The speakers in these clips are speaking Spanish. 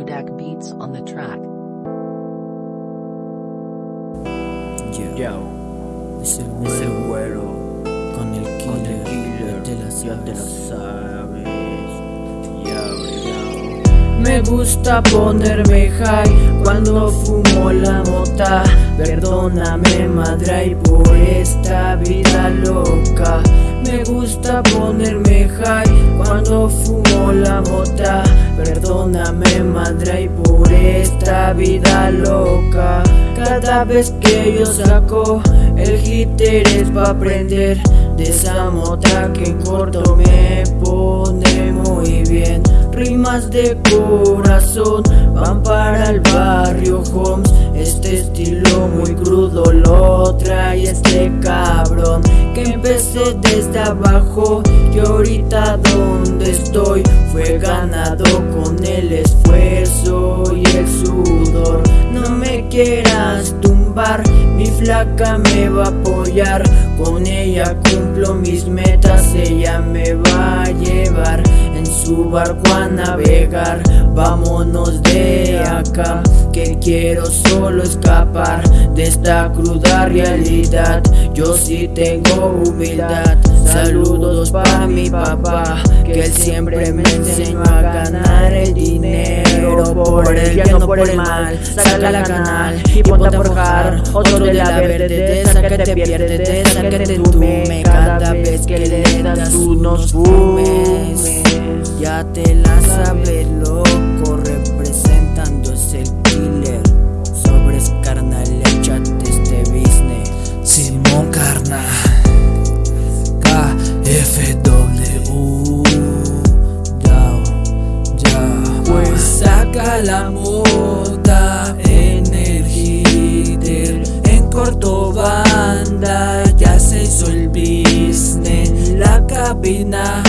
Kodak beats on the track. Yo, Yo. es el güero, con el killer, Yo de las Me gusta ponerme high cuando fumo la mota. Perdóname, madre, y por esta vida loca. Me gusta ponerme high cuando fumo la mota. Perdóname, madre, y por esta vida loca. Cada vez que yo saco el hitter es pa' aprender de esa mota que en corto me pone muy bien. Rimas de corazón van para el barrio Homes. Este estilo muy crudo lo trae este cabrón que empecé desde abajo y ahorita estoy fue ganado con el esfuerzo y el sudor. No me quieras tumbar, mi flaca me va a apoyar, con ella cumplo mis metas, ella me va a llevar en su barco a navegar. Vámonos de acá, que quiero solo escapar de esta cruda realidad. Yo sí tengo humildad. Saludos para mi papá, que él siempre me enseñó a ganar el dinero por el bien, no por el mal. Saca la canal y ponte a forjar otro de la verde, de esa que te pierde, de esa que te tume cada vez que le das unos fumes. Ya te la sabes, loco, representando es el killer. Sobres carnal, échate este business. Simón Carnal KFW Ya, ya Pues saca la mota en el hitter En corto banda ya se hizo el business La cabina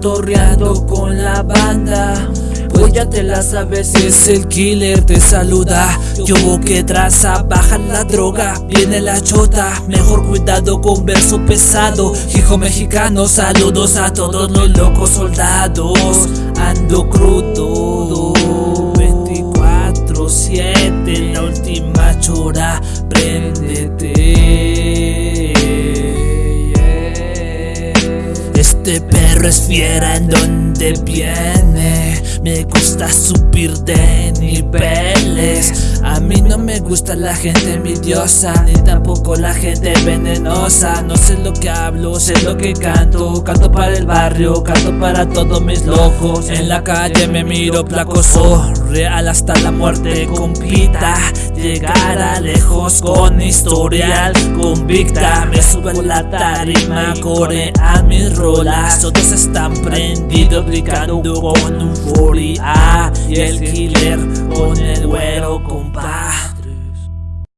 cotorreando con la banda. Pues ya te la sabes Es el killer, te saluda. Yo que traza, baja la droga Viene la chota, mejor cuidado con verso pesado. Hijo mexicano, saludos a todos los locos soldados. Ando crudo 24-7, la última chora, préndete Este perro es fiera en donde viene. Me gusta subir de niveles. A mí no me gusta la gente envidiosa Ni tampoco la gente venenosa. No sé lo que hablo, sé lo que canto. Canto para el barrio, canto para todos mis locos. En la calle me miro placoso Real hasta la muerte compita. Llegar lejos con historial convicta. Me subo a la tarima, corea mis rolas. Todos están prendidos gritando con un y el killer con el güero compa